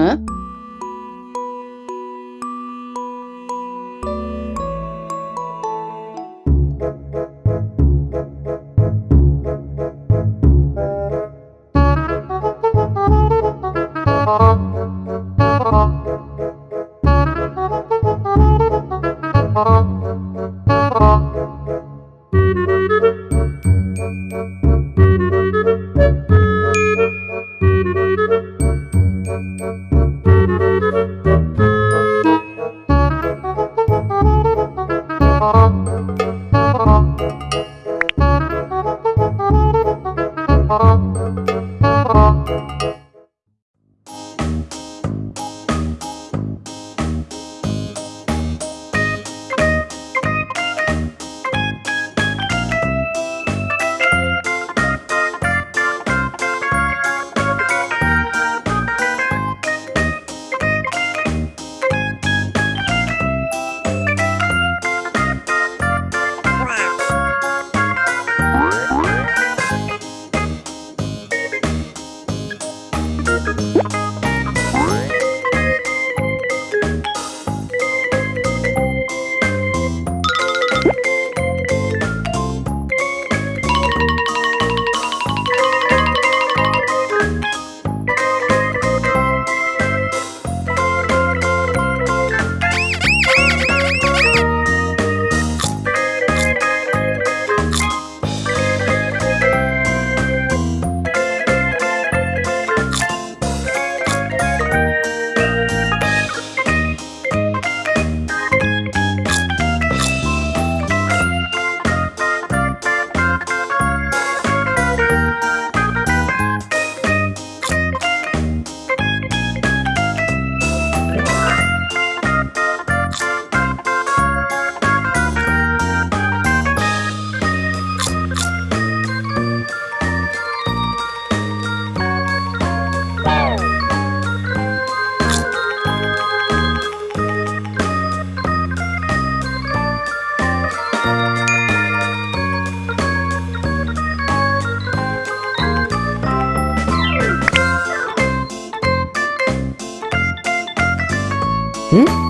হ্যাঁ Hmm?